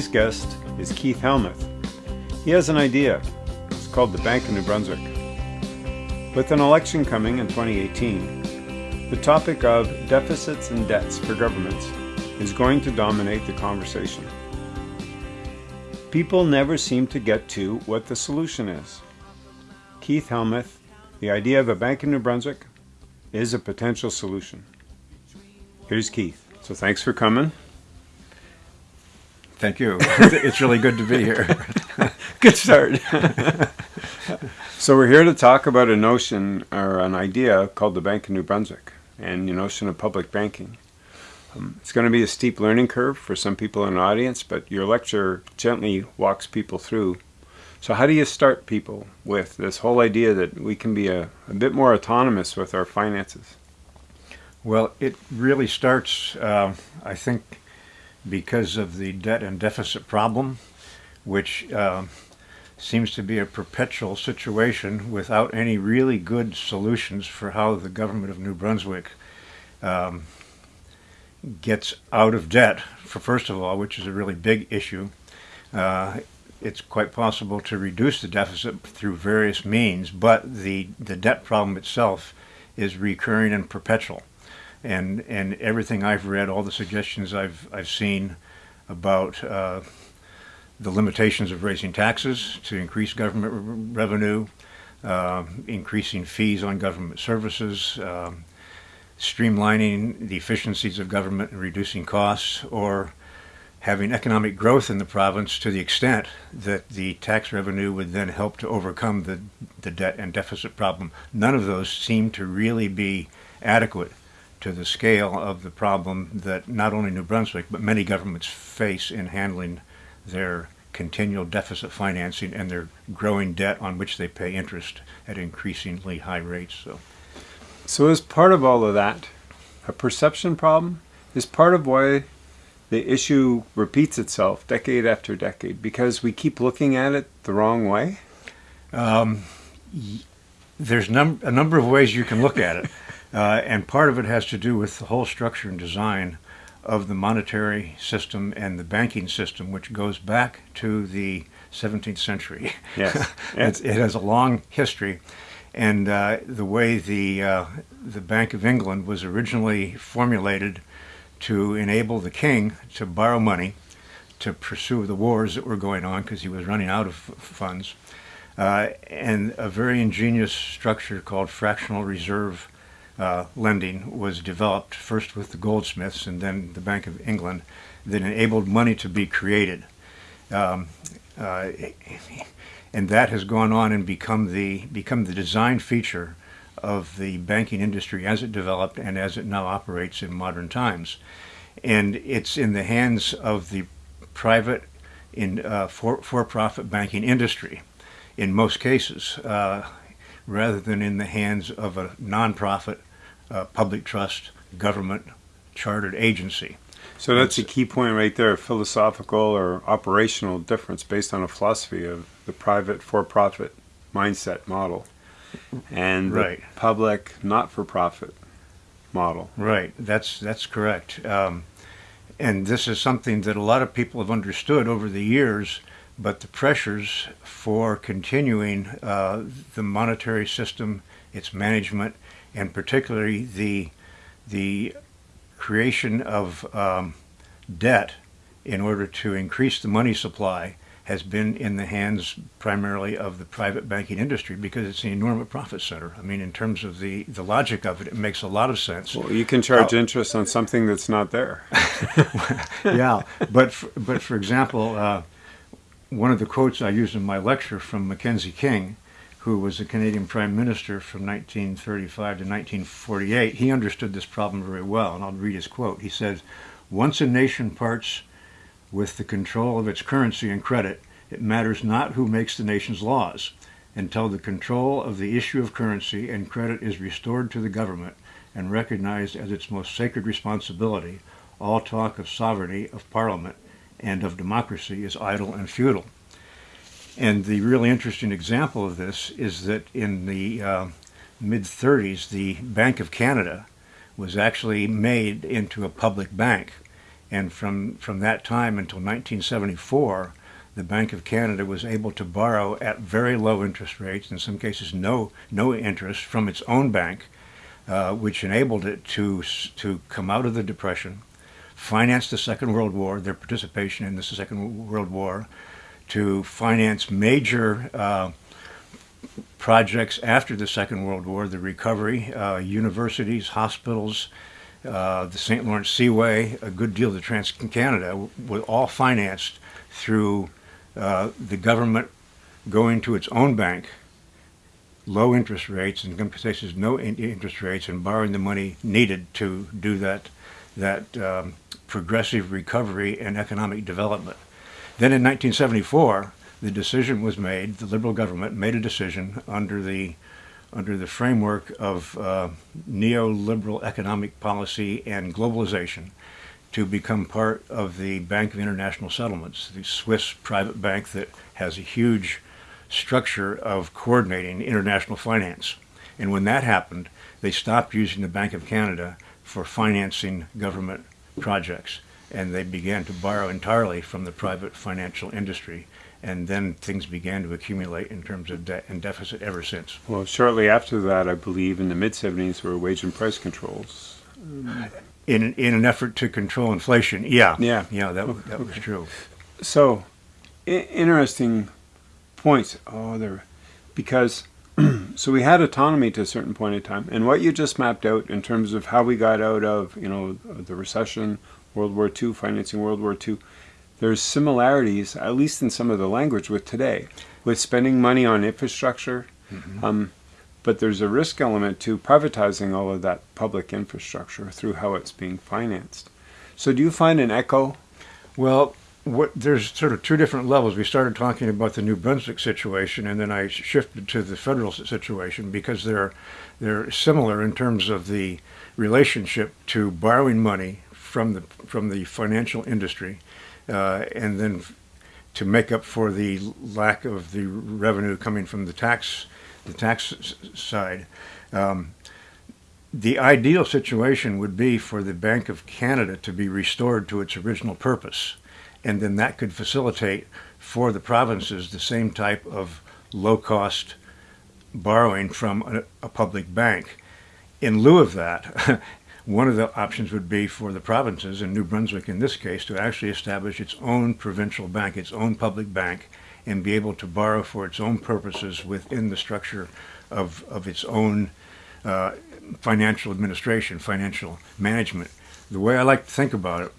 Today's guest is Keith Helmuth. He has an idea. It's called the Bank of New Brunswick. With an election coming in 2018, the topic of deficits and debts for governments is going to dominate the conversation. People never seem to get to what the solution is. Keith Helmuth, the idea of a Bank in New Brunswick is a potential solution. Here's Keith. So thanks for coming. Thank you. it's really good to be here. good start. so we're here to talk about a notion or an idea called the Bank of New Brunswick and the notion of public banking. Um, it's going to be a steep learning curve for some people in the audience, but your lecture gently walks people through. So how do you start people with this whole idea that we can be a, a bit more autonomous with our finances? Well, it really starts, uh, I think, because of the debt and deficit problem, which uh, seems to be a perpetual situation without any really good solutions for how the government of New Brunswick um, gets out of debt, for first of all, which is a really big issue. Uh, it's quite possible to reduce the deficit through various means, but the, the debt problem itself is recurring and perpetual and and everything I've read, all the suggestions I've I've seen about uh, the limitations of raising taxes to increase government re revenue, uh, increasing fees on government services, um, streamlining the efficiencies of government and reducing costs, or having economic growth in the province to the extent that the tax revenue would then help to overcome the, the debt and deficit problem. None of those seem to really be adequate to the scale of the problem that not only New Brunswick, but many governments face in handling their continual deficit financing and their growing debt on which they pay interest at increasingly high rates. So, so as part of all of that, a perception problem is part of why the issue repeats itself decade after decade because we keep looking at it the wrong way? Um, there's num a number of ways you can look at it. Uh, and part of it has to do with the whole structure and design of the monetary system and the banking system, which goes back to the 17th century. Yes. it has a long history. And uh, the way the, uh, the Bank of England was originally formulated to enable the king to borrow money to pursue the wars that were going on because he was running out of funds. Uh, and a very ingenious structure called fractional reserve uh, lending was developed first with the goldsmiths and then the Bank of England that enabled money to be created. Um, uh, and that has gone on and become the, become the design feature of the banking industry as it developed and as it now operates in modern times. And it's in the hands of the private in uh, for-profit for banking industry in most cases, uh, rather than in the hands of a nonprofit uh, public trust government chartered agency. So that's a key point right there, philosophical or operational difference based on a philosophy of the private for-profit mindset model and right. the public not-for-profit model. Right, that's, that's correct. Um, and this is something that a lot of people have understood over the years, but the pressures for continuing uh, the monetary system, its management, and particularly the, the creation of um, debt in order to increase the money supply has been in the hands primarily of the private banking industry because it's an enormous profit center. I mean, in terms of the, the logic of it, it makes a lot of sense. Well, you can charge uh, interest on something that's not there. yeah, but for, but for example, uh, one of the quotes I used in my lecture from Mackenzie King who was a Canadian Prime Minister from 1935 to 1948, he understood this problem very well, and I'll read his quote. He says, once a nation parts with the control of its currency and credit, it matters not who makes the nation's laws. Until the control of the issue of currency and credit is restored to the government and recognized as its most sacred responsibility, all talk of sovereignty, of parliament, and of democracy is idle and futile. And the really interesting example of this is that in the uh, mid-30s, the Bank of Canada was actually made into a public bank. And from, from that time until 1974, the Bank of Canada was able to borrow at very low interest rates, in some cases no, no interest, from its own bank, uh, which enabled it to, to come out of the Depression, finance the Second World War, their participation in the Second World War, to finance major uh, projects after the Second World War, the recovery, uh, universities, hospitals, uh, the St. Lawrence Seaway, a good deal of the Trans-Canada, were all financed through uh, the government going to its own bank, low interest rates, in some cases no interest rates, and borrowing the money needed to do that, that um, progressive recovery and economic development. Then in 1974, the decision was made, the Liberal government made a decision under the under the framework of uh, neoliberal economic policy and globalization to become part of the Bank of International Settlements, the Swiss private bank that has a huge structure of coordinating international finance. And when that happened, they stopped using the Bank of Canada for financing government projects. And they began to borrow entirely from the private financial industry. And then things began to accumulate in terms of debt and deficit ever since. Well, shortly after that, I believe in the mid 70s, there were wage and price controls. In in an effort to control inflation. Yeah, yeah, yeah. That okay. that was true. So, interesting points. Oh, there, because so we had autonomy to a certain point in time, and what you just mapped out in terms of how we got out of you know the recession, World War II, financing World War II. There's similarities, at least in some of the language, with today, with spending money on infrastructure. Mm -hmm. um, but there's a risk element to privatizing all of that public infrastructure through how it's being financed. So do you find an echo? Well, what, there's sort of two different levels. We started talking about the New Brunswick situation, and then I shifted to the federal situation because they're they're similar in terms of the relationship to borrowing money from the from the financial industry, uh, and then to make up for the lack of the revenue coming from the tax the tax side. Um, the ideal situation would be for the Bank of Canada to be restored to its original purpose. And then that could facilitate for the provinces the same type of low-cost borrowing from a, a, public bank. In lieu of that, one of the options would be for the provinces, and New Brunswick in this case, to actually establish its own provincial bank, its own public bank, and be able to borrow for its own purposes within the structure of, of its own uh, financial administration, financial management. The way I like to think about it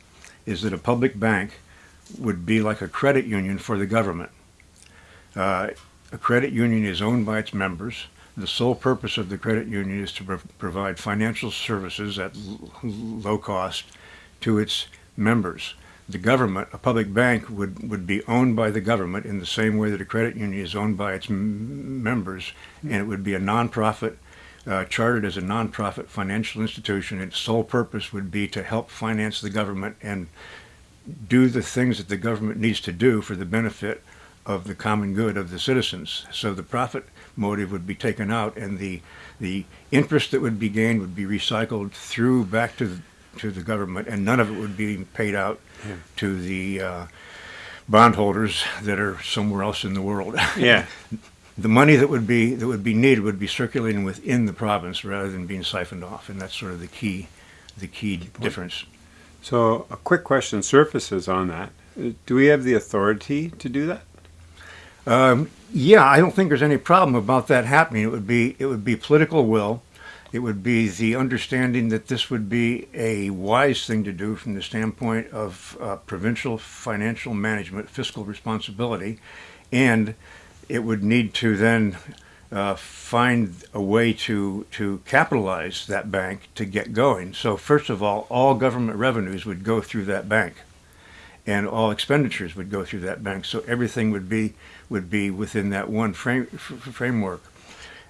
is that a public bank would be like a credit union for the government. Uh, a credit union is owned by its members. The sole purpose of the credit union is to pro provide financial services at low cost to its members the government, a public bank would, would be owned by the government in the same way that a credit union is owned by its members, and it would be a nonprofit, uh, chartered as a nonprofit financial institution. Its sole purpose would be to help finance the government and do the things that the government needs to do for the benefit of the common good of the citizens. So the profit motive would be taken out and the the interest that would be gained would be recycled through back to the, to the government and none of it would be paid out yeah. to the uh, bondholders that are somewhere else in the world. Yeah. the money that would be that would be needed would be circulating within the province rather than being siphoned off, and that's sort of the key, the key, key difference. So, a quick question surfaces on that: Do we have the authority to do that? Um, yeah, I don't think there's any problem about that happening. It would be it would be political will it would be the understanding that this would be a wise thing to do from the standpoint of uh, provincial financial management, fiscal responsibility, and it would need to then uh, find a way to, to capitalize that bank to get going. So first of all, all government revenues would go through that bank and all expenditures would go through that bank. So everything would be, would be within that one frame, framework.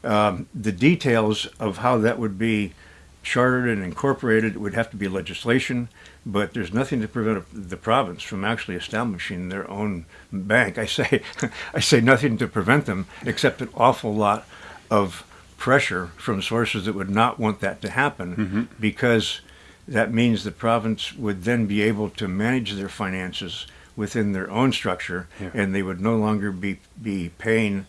Um, the details of how that would be chartered and incorporated it would have to be legislation, but there's nothing to prevent the province from actually establishing their own bank. I say, I say nothing to prevent them, except an awful lot of pressure from sources that would not want that to happen, mm -hmm. because that means the province would then be able to manage their finances within their own structure, Yeah. and they would no longer be be paying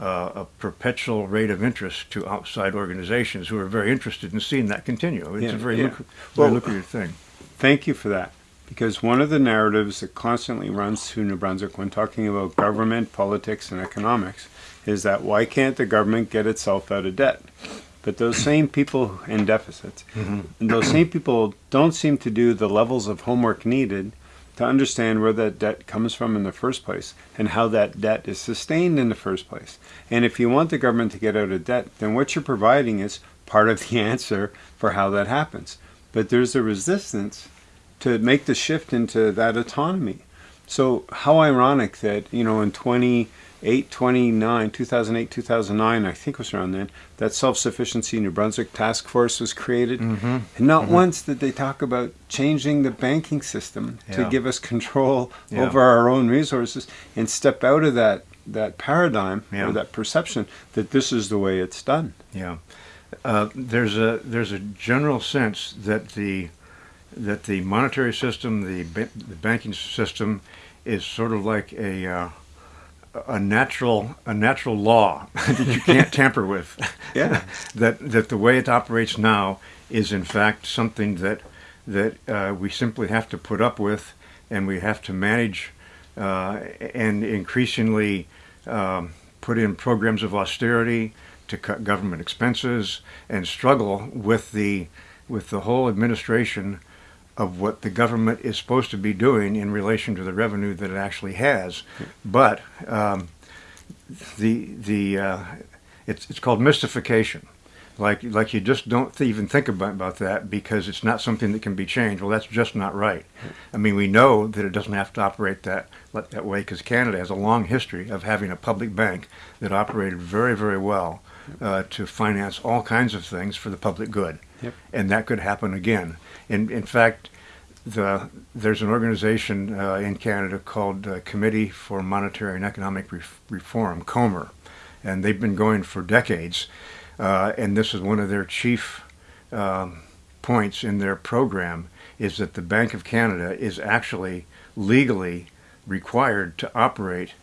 uh, a perpetual rate of interest to outside organizations who are very interested in seeing that continue. It's Yeah, a very, yeah. lucra- very Well- lucrative thing. Thank you for that. Because one of the narratives that constantly runs through New Brunswick when talking about government, politics, and economics is that why can't the government get itself out of debt? But those same people in deficits, and those same people don't seem to do the levels of homework needed to understand where that debt comes from in the first place and how that debt is sustained in the first place. And if you want the government to get out of debt, then what you're providing is part of the answer for how that happens. But there's a resistance to make the shift into that autonomy. So how ironic that, you know, in 28, 29, 2008, 2009, I think it was around then, that Self-Sufficiency New Brunswick Task Force was created. Mm-hmm. And not once did they talk about changing the banking system to give us control Yeah. over our own resources and step out of that, that paradigm Yeah. or that perception that this is the way it's done. Yeah, uh, there's a there's a general sense that the that the monetary system, the ba- the banking system, is sort of like a uh, a natural a natural law that you can't tamper with. Yeah. that that the way it operates now is in fact something that that uh, we simply have to put up with, and we have to manage, uh, and increasingly um, put in programs of austerity to cut government expenses and struggle with the with the whole administration of what the government is supposed to be doing in relation to the revenue that it actually has. But um, the the uh, it's it's called mystification. Like like you just don't th- even think about, about that because it's not something that can be changed. Well, that's just not right. I mean, we know that it doesn't have to operate that that way because Canada has a long history of having a public bank that operated very very well uh, to finance all kinds of things for the public good, Yep. and that could happen again. In in fact, the there's an organization uh, in Canada called uh, Committee for Monetary and Economic Ref- Reform, COMER, and they've been going for decades. Uh, and this is one of their chief um, points in their program is that the Bank of Canada is actually legally required to operate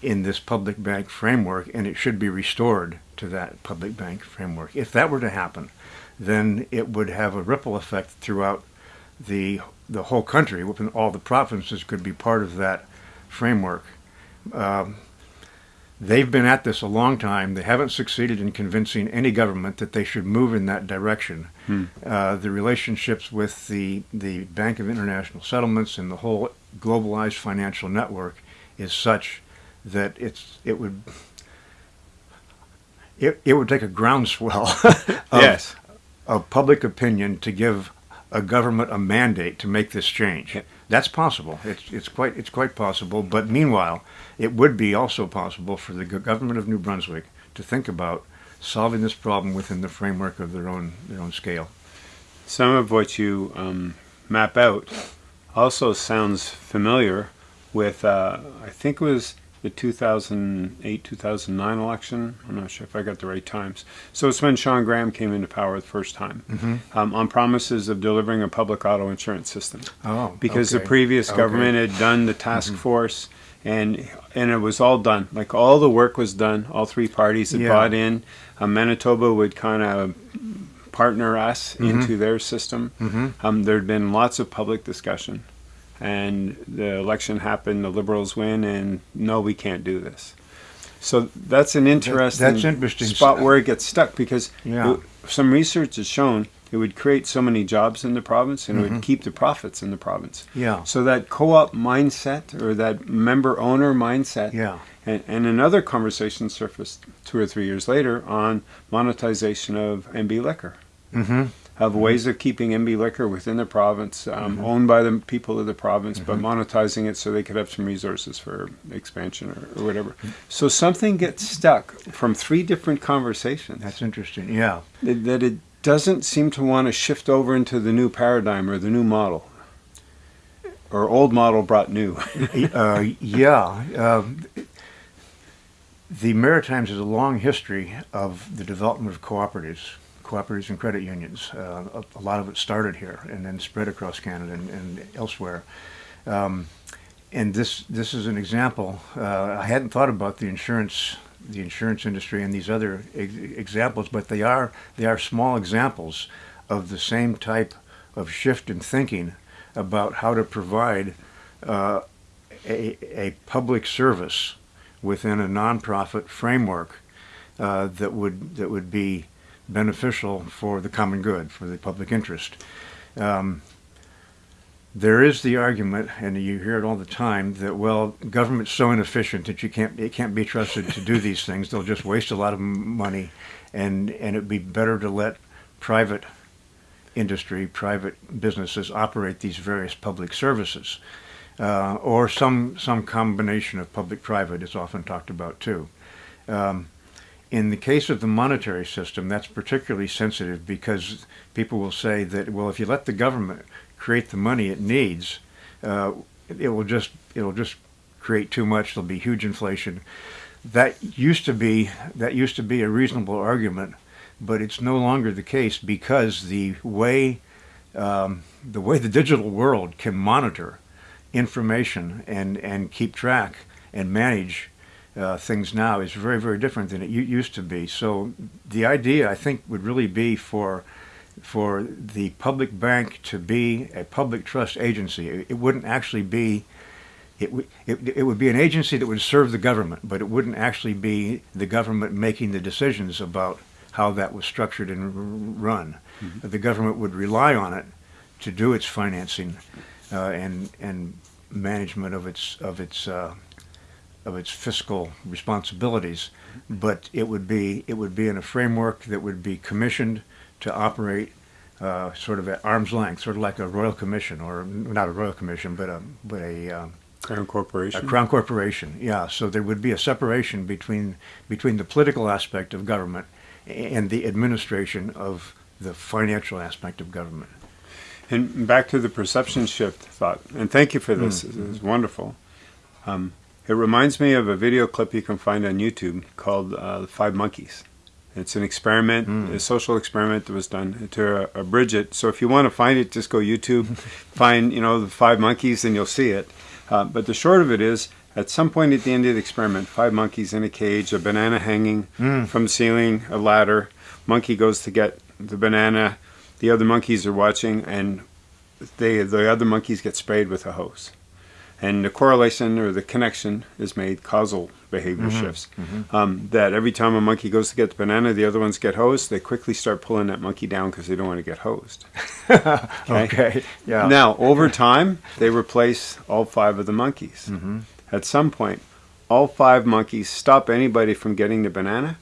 in this public bank framework, and it should be restored to that public bank framework. If that were to happen, then it would have a ripple effect throughout the the whole country. All the provinces could be part of that framework. Um, they've been at this a long time. They haven't succeeded in convincing any government that they should move in that direction. Uh, the relationships with the the Bank of International Settlements and the whole globalized financial network is such that it's it would it, it would take a groundswell of, yes. Of public opinion to give a government a mandate to make this change. Yep. That's possible. It's it's quite it's quite possible. But meanwhile, it would be also possible for the government of New Brunswick to think about solving this problem within the framework of their own their own scale. Some of what you um, map out also sounds familiar with, uh, I think it was the 2008 2009 election. I'm not sure if I got the right times. So it's when Shawn Graham came into power the first time um, on promises of delivering a public auto insurance system. Oh, because the okay. previous Okay. government had done the task force and and it was all done like all the work was done all three parties had Yeah. bought in uh, manitoba would kind of partner us into their system um, there'd been lots of public discussion and the election happened the liberals win and no we can't do this so that's an interesting, that's interesting. spot where it gets stuck because Yeah. some research has shown it would create so many jobs in the province and it would keep the profits in the province Yeah. so that co-op mindset or that member owner mindset Yeah. and, and another conversation surfaced two or three years later on monetization of NB Liquor Mm-hmm. Of ways of keeping NB Liquor within the province, um, owned by the people of the province, but monetizing it so they could have some resources for expansion or, or whatever. So something gets stuck from three different conversations That's interesting. Yeah. that that it doesn't seem to want to shift over into the new paradigm or the new model. Or old model brought new. uh, yeah. Um, the Maritimes has a long history of the development of cooperatives, cooperatives and credit unions. Uh, a, a, lot of it started here and then spread across Canada and, and elsewhere. Um, and this this is an example. Uh, I hadn't thought about the insurance the insurance industry and these other ex examples, but they are they are small examples of the same type of shift in thinking about how to provide uh, a, a public service within a nonprofit framework uh, that would that would be beneficial for the common good, for the public interest. Um, there is the argument, and you hear it all the time, that well, government's so inefficient that you can't it can't be trusted to do these things. They'll just waste a lot of money, and and it'd be better to let private industry, private businesses operate these various public services, uh, or some some combination of public-private is often talked about too. Um, in the case of the monetary system, that's particularly sensitive because people will say that, well, if you let the government create the money it needs, uh, it will just it'll just create too much. There'll be huge inflation. That used to be that used to be a reasonable argument, but it's no longer the case because the way um, the way the digital world can monitor information and and keep track and manage uh, things now is very, very different than it used to be. So the idea, I think, would really be for for the public bank to be a public trust agency. It, it wouldn't actually be. It, it, it would be an agency that would serve the government, but it wouldn't actually be the government making the decisions about how that was structured and run. Mm -hmm. The government would rely on it to do its financing uh, and and management of its of its uh, of its fiscal responsibilities, but it would be it would be in a framework that would be commissioned to operate uh, sort of at arm's length, sort of like a royal commission, or not a royal commission, but a but a uh, crown corporation. A crown corporation, yeah. So there would be a separation between between the political aspect of government and the administration of the financial aspect of government. And back to the perception shift thought, and thank you for this. Mm -hmm. Wonderful. Um, it reminds me of a video clip you can find on YouTube called uh, Five Monkeys. It's an experiment, mm. a social experiment that was done to abridge it. So if you want to find it, just go YouTube, find you know the five monkeys, and you'll see it. Uh, but the short of it is, at some point at the end of the experiment, five monkeys in a cage, a banana hanging mm. from the ceiling, a ladder. Monkey goes to get the banana. The other monkeys are watching, and they the other monkeys get sprayed with a hose and the correlation or the connection is made causal behavior mm -hmm. shifts mm -hmm. um, that every time a monkey goes to get the banana the other ones get hosed they quickly start pulling that monkey down because they don't want to get hosed okay? okay? yeah now over time they replace all five of the monkeys mm -hmm. at some point all five monkeys stop anybody from getting the banana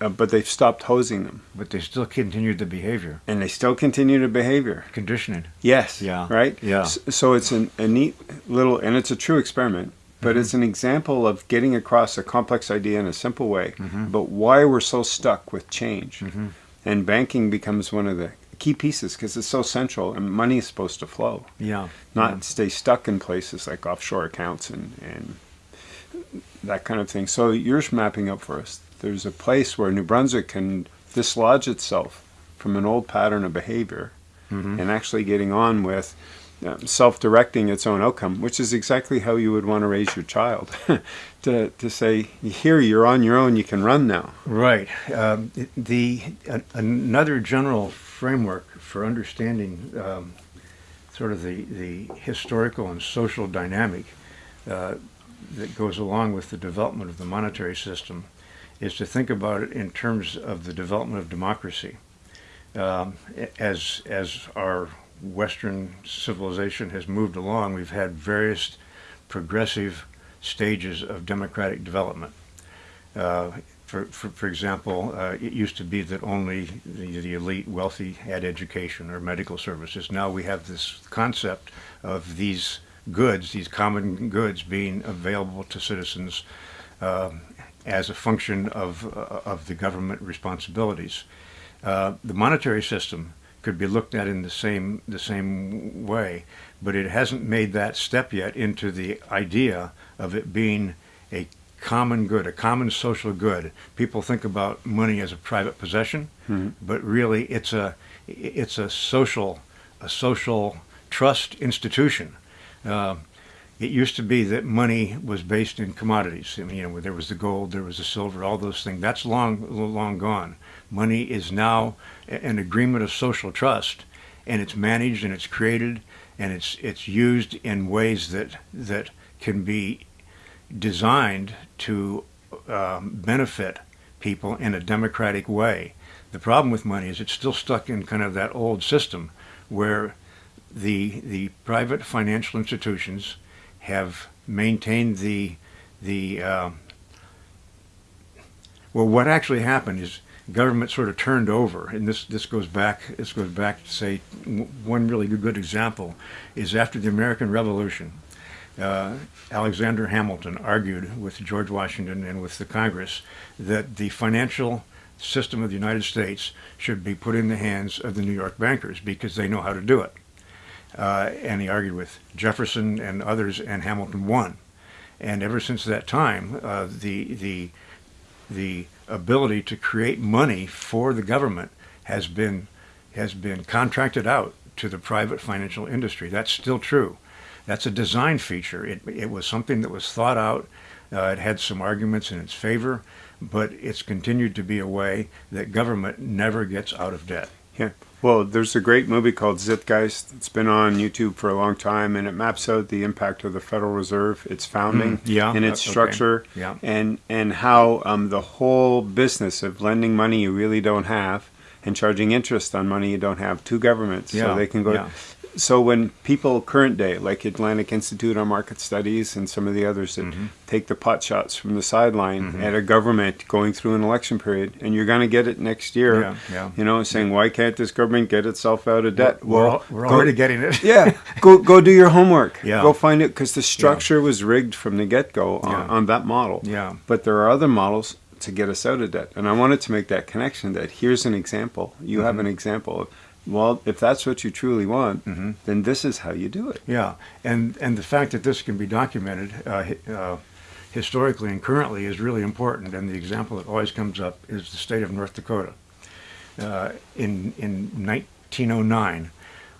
uh, but they've stopped hosing them. But they still continue the behavior. And they still continue the behavior. Conditioning. Yes. Yeah. Right? Yeah. So, so it's an, a neat little, and it's a true experiment, but mm -hmm. it's an example of getting across a complex idea in a simple way, mm -hmm. but why we're so stuck with change. Mm -hmm. And banking becomes one of the key pieces because it's so central and money is supposed to flow. Yeah. Not yeah. stay stuck in places like offshore accounts and, and that kind of thing. So you're mapping up for us there's a place where New Brunswick can dislodge itself from an old pattern of behavior mm -hmm. and actually getting on with um, self-directing its own outcome, which is exactly how you would want to raise your child. to, to say, here, you're on your own, you can run now. Right. Um, the uh, Another general framework for understanding um, sort of the, the historical and social dynamic uh, that goes along with the development of the monetary system is to think about it in terms of the development of democracy. Um, as, as our Western civilization has moved along, we've had various progressive stages of democratic development. Uh, for, for, for, example, uh, it used to be that only the, the, elite wealthy had education or medical services. Now we have this concept of these goods, these common goods being available to citizens um, as a function of, uh, of the government responsibilities. Uh, the monetary system could be looked at in the same, the same way, but it hasn't made that step yet into the idea of it being a common good, a common social good. People think about money as a private possession, Mhm. but really it's a it's a social a social trust institution. Uh, it used to be that money was based in commodities. I mean, you know, there was the gold, there was the silver, all those things. That's long long gone. Money is now an agreement of social trust, and it's managed and it's created and it's it's used in ways that that can be designed to um, benefit people in a democratic way. The problem with money is it's still stuck in kind of that old system where the the private financial institutions have maintained the the um, well what actually happened is government sort of turned over and this this goes back this goes back to say one really good, good example is after the American Revolution uh, Alexander Hamilton argued with George Washington and with the Congress that the financial system of the United States should be put in the hands of the New York bankers because they know how to do it. Uh, and he argued with Jefferson and others, and Hamilton won. And ever since that time, uh, the the the ability to create money for the government has been has been contracted out to the private financial industry. That's still true. That's a design feature. It, it was something that was thought out. Uh, it had some arguments in its favor, but it's continued to be a way that government never gets out of debt. Yeah. Well, there's a great movie called Zeitgeist. It's been on YouTube for a long time, and it maps out the impact of the Federal Reserve, its founding, Mm, yeah, and its okay. structure, Yeah. and and how um, the whole business of lending money you really don't have and charging interest on money you don't have to governments, Yeah, so they can go. yeah. So when people current day, like Atlantic Institute on Market Studies and some of the others that Mm-hmm. take the pot shots from the sideline at a government going through an election period, and you're going to get it next year, Yeah, yeah. you know, saying why can't this government get itself out of debt? We're, al- we're go- already getting it. yeah, go go do your homework. Yeah. go find it because the structure was rigged from the get go on, Yeah. on that model. Yeah. but there are other models to get us out of debt, and I wanted to make that connection. That here's an example. You have an example of. Well, if that's what you truly want, then this is how you do it. Yeah, and and the fact that this can be documented uh, uh, historically and currently is really important. And the example that always comes up is the state of North Dakota. Uh, in in 1909,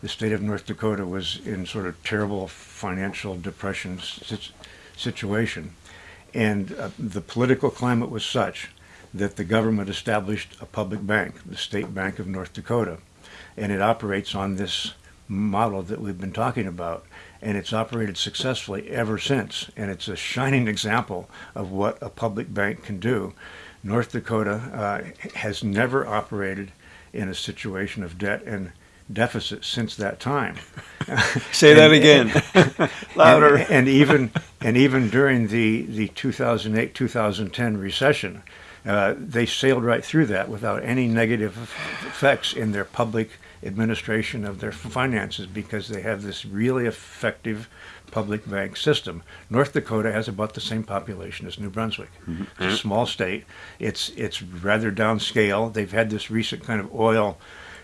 the state of North Dakota was in sort of terrible financial depression situation, and uh, the political climate was such that the government established a public bank, the State Bank of North Dakota, and it operates on this model that we've been talking about, and it's operated successfully ever since. And it's a shining example of what a public bank can do. North Dakota uh, has never operated in a situation of debt and deficit since that time. Say that And- again, louder. and, and even and even during the the 2008 2010 recession, uh, they sailed right through that without any negative effects in their public administration of their finances because they have this really effective public bank system. North Dakota has about the same population as New Brunswick. It's a small state. It's it's rather downscale. They've had this recent kind of oil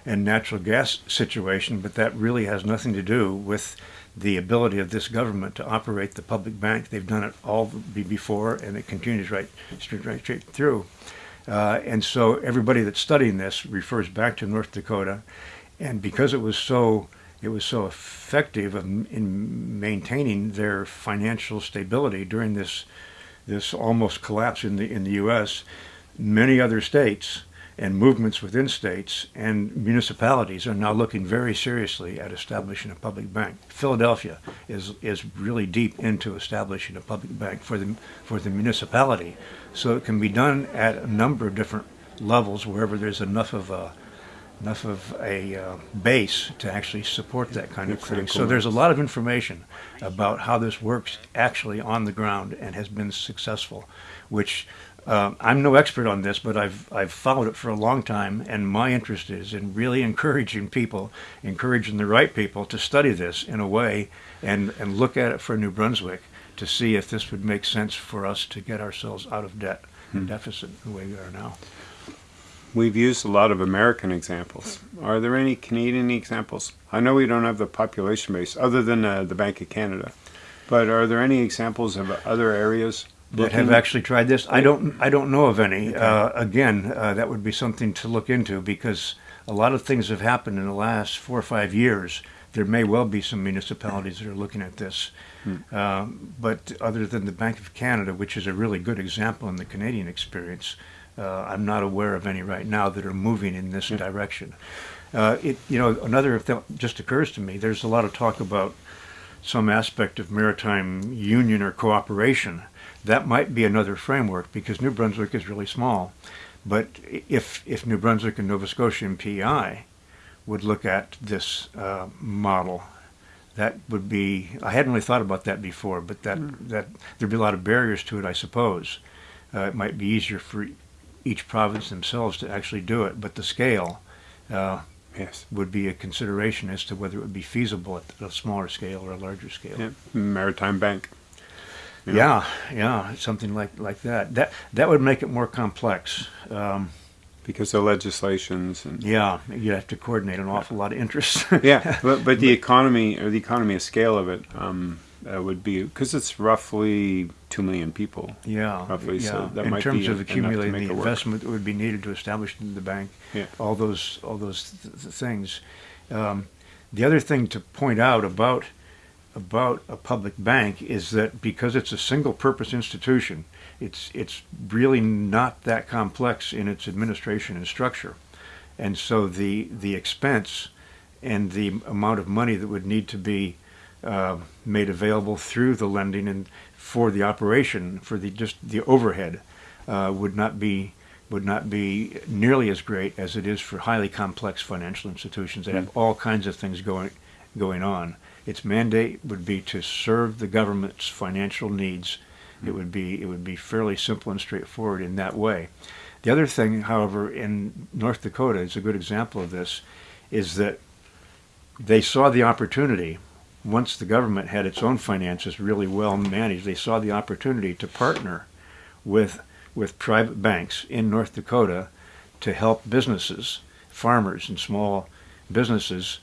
and natural gas situation, but that really has nothing to do with the ability of this government to operate the public bank. They've done it all before, and it continues right straight, right straight through. Uh, and so everybody that's studying this refers back to North Dakota, and because it was so it was so effective in, in maintaining their financial stability during this this almost collapse in the in the U.S. Many other states and movements within states and municipalities are now looking very seriously at establishing a public bank. Philadelphia is is really deep into establishing a public bank for the for the municipality, so it can be done at a number of different levels wherever there's enough of a enough of a uh, base to actually support that kind of thing. So there's a lot of information about how this works actually on the ground and has been successful, which uh, I'm no expert on this, but I've I've followed it for a long time, and my interest is in really encouraging people, encouraging the right people to study this in a way and and look at it for New Brunswick to see if this would make sense for us to get ourselves out of debt and deficit the way we are now. We've used a lot of American examples. Are there any Canadian examples? I know we don't have the population base other than uh, the Bank of Canada, but are there any examples of other areas that have actually tried this. I don't I don't know of any. Uh, again, uh, that would be something to look into because a lot of things have happened in the last four or five years. There may well be some municipalities that are looking at this. Um, but other than the Bank of Canada, which is a really good example in the Canadian experience, I'm not aware of any right now that are moving in this direction. Uh, it, you know, another thing that just occurs to me. There's a lot of talk about some aspect of maritime union or cooperation. That might be another framework because New Brunswick is really small. But if if New Brunswick and Nova Scotia and PEI would look at this uh, model, that would be. I hadn't really thought about that before, but that that there'd be a lot of barriers to it, I suppose. Uh, it might be easier for each province themselves to actually do it, but the scale. Uh, Yes. would be a consideration as to whether it would be feasible at a smaller scale or a larger scale. Yeah. Maritime Bank. Yeah, yeah, something like like that. That that would make it more complex. Um, Because the legislations and yeah, you'd have to coordinate an awful lot of interests. yeah, but, but the economy or the economy of scale of it um, uh, would be because it's roughly two million people. yeah, Roughly, yeah. so that In might terms be of accumulating the investment that would be needed to establish the bank, Yeah. all those all those th- th- things. Um, the other thing to point out about about a public bank is that because it's a single purpose institution, it's it's really not that complex in its administration and structure. And so the the expense and the amount of money that would need to be uh, made available through the lending and for the operation for the just the overhead uh, would not be would not be nearly as great as it is for highly complex financial institutions that have all kinds of things going going on. Its mandate would be to serve the government's financial needs. It would be it would be fairly simple and straightforward in that way. The other thing, however, in North Dakota is a good example of this, is that they saw the opportunity once the government had its own finances really well managed. They saw the opportunity to partner with with private banks in North Dakota to help businesses, farmers, and small businesses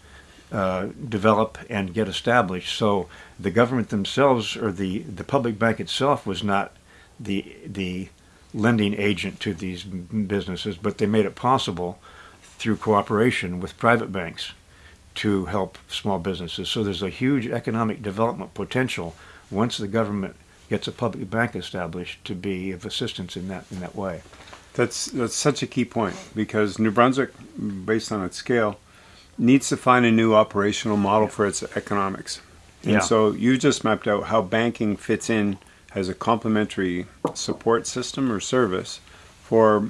uh, develop and get established. So the government themselves, or the, the public bank itself, was not the the lending agent to these businesses, but they made it possible through cooperation with private banks to help small businesses. So there's a huge economic development potential once the government gets a public bank established to be of assistance in that in that way. That's that's such a key point because New Brunswick, based on its scale, needs to find a new operational model for its economics. And Yeah. so you just mapped out how banking fits in as a complementary support system or service for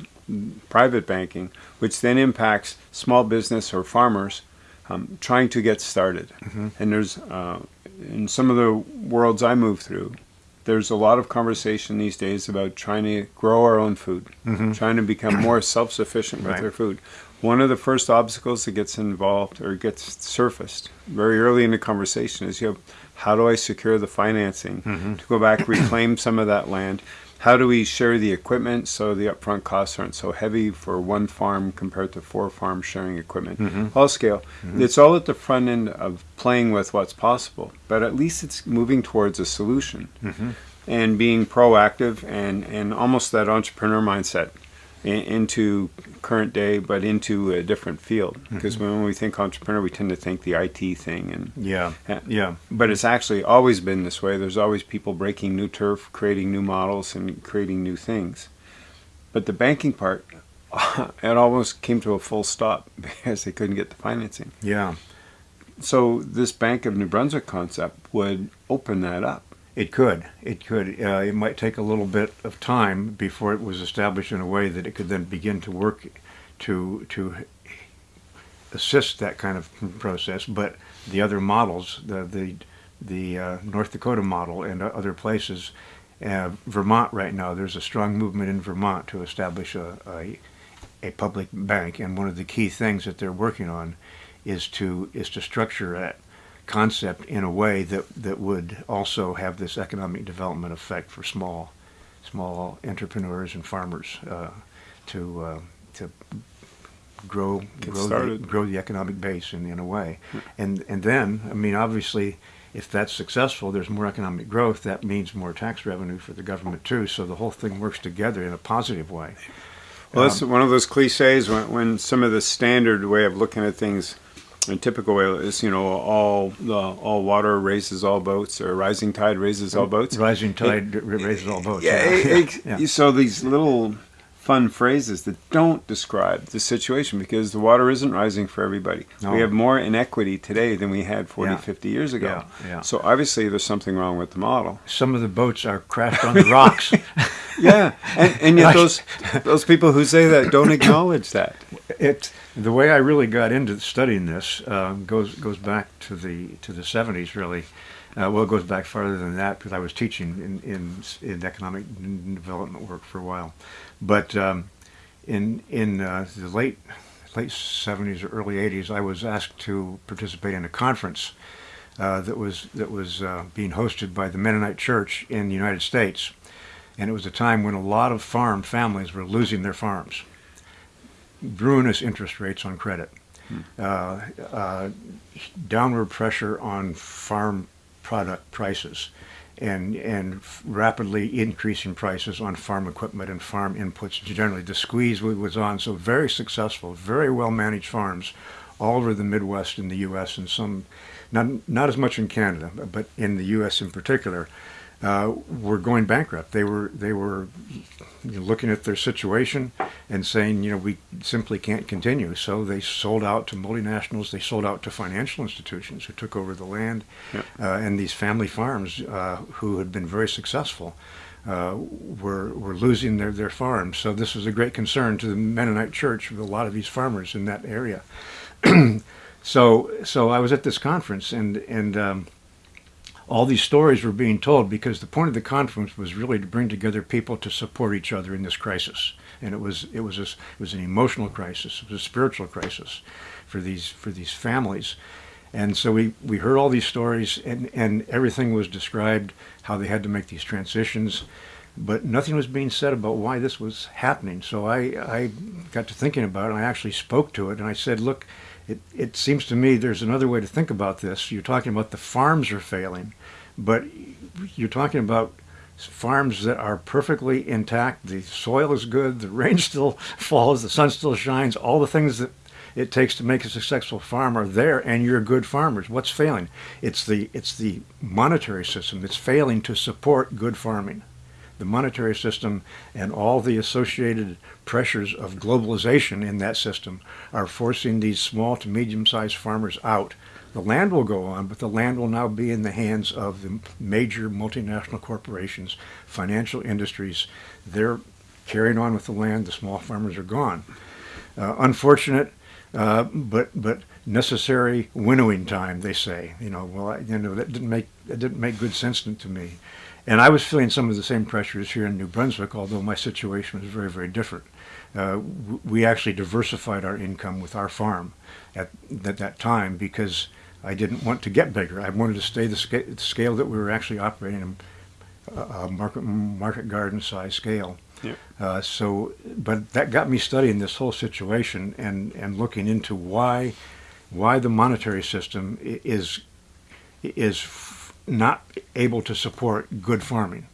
private banking, which then impacts small business or farmers um, trying to get started. And there's uh, in some of the worlds I move through, there's a lot of conversation these days about trying to grow our own food, trying to become more self-sufficient with Right. their food. One of the first obstacles that gets involved or gets surfaced very early in the conversation is you have how do I secure the financing to go back reclaim some of that land? How do we share the equipment? So the upfront costs aren't so heavy for one farm compared to four farms sharing equipment? Mm-hmm. All scale. Mm-hmm. It's all at the front end of playing with what's possible, but at least it's moving towards a solution mm-hmm. and being proactive and, and almost that entrepreneur mindset in, into current day, but into a different field. Mm-hmm. Because when we think entrepreneur, we tend to think the IT thing, and Yeah, Yeah. yeah, but it's actually always been this way. There's always people breaking new turf, creating new models, and creating new things. But the banking part, it almost came to a full stop because they couldn't get the financing. yeah. So this Bank of New Brunswick concept would open that up. It could. It could. Uh, it might take a little bit of time before it was established in a way that it could then begin to work to to assist that kind of process. But the other models, the the the uh, North Dakota model and other places, uh, Vermont right now, there's a strong movement in Vermont to establish a, a a public bank, and one of the key things that they're working on is to is to structure that concept in a way that that would also have this economic development effect for small small entrepreneurs and farmers uh, to uh, to grow Get grow the, grow the economic base in, in a way and and then I mean obviously if that's successful, there's more economic growth. That means more tax revenue for the government too. So the whole thing works together in a positive way. Well, that's one of those cliches when, when some of the standard way of looking at things, a typical way is, you know, all the all water raises all boats, or rising tide raises all mm. boats. Rising tide raises all boats. Yeah, yeah. it- Yeah. so these little fun phrases that don't describe the situation because the water isn't rising for everybody. No. We have more inequity today than we had 40, Yeah. 50 years ago. Yeah, yeah. So obviously there's something wrong with the model. Some of the boats are crashed on the rocks. Yeah, and, and yet those those people who say that don't acknowledge that. it the way I really got into studying this um, goes goes back to the to the seventies really. Uh, well, it goes back farther than that because I was teaching in in, in economic development work for a while, but um, in in uh, the late late seventies or early eighties, I was asked to participate in a conference uh, that was that was uh, being hosted by the Mennonite Church in the United States, and it was a time when a lot of farm families were losing their farms. Ruinous interest rates on credit, uh, uh, downward pressure on farm product prices, and and rapidly increasing prices on farm equipment and farm inputs generally. The squeeze wa- was on, so very successful, very well managed farms all over the Midwest in the U.S. and some, not not as much in Canada, but in the U.S. in particular. Uh, were going bankrupt. They were they were you know, looking at their situation and saying, you know, we simply can't continue. So they sold out to multinationals. They sold out to financial institutions who took over the land, uh, and these family farms uh, who had been very successful. Uh, were were losing their, their farms, so this was a great concern to the Mennonite Church with a lot of these farmers in that area. so so I was at this conference and and um, all these stories were being told because the point of the conference was really to bring together people to support each other in this crisis, and it was it was a, it was an emotional crisis, it was a spiritual crisis for these for these families, and so we we heard all these stories and and everything was described how they had to make these transitions. But nothing was being said about why this was happening. So I, I got to thinking about it, and I actually spoke to it, and I said, look, it, it seems to me there's another way to think about this. You're talking about the farms are failing, but you're talking about farms that are perfectly intact. The soil is good, the rain still falls, the sun still shines, all the things that it takes to make a successful farm are there and you're good farmers. What's failing? It's the it's the monetary system that's failing to support good farming. The monetary system and all the associated pressures of globalization in that system are forcing these small to medium sized farmers out. The land will go on, but the land will now be in the hands of the major multinational corporations, financial industries. They're carrying on with the land. The small farmers are gone. Uh, unfortunate, uh, but but necessary winnowing time. They say, you know, well, I, you know, that didn't make that didn't make good sense to me. And I was feeling some of the same pressures here in New Brunswick, although my situation was very, very different. Uh, we actually diversified our income with our farm at, at that time because I didn't want to get bigger. I wanted to stay the, sca- the scale that we were actually operating in, a, a market market garden size scale. Yeah. Uh, so, but that got me studying this whole situation and, and looking into why why the monetary system is is f- not able to support good farming.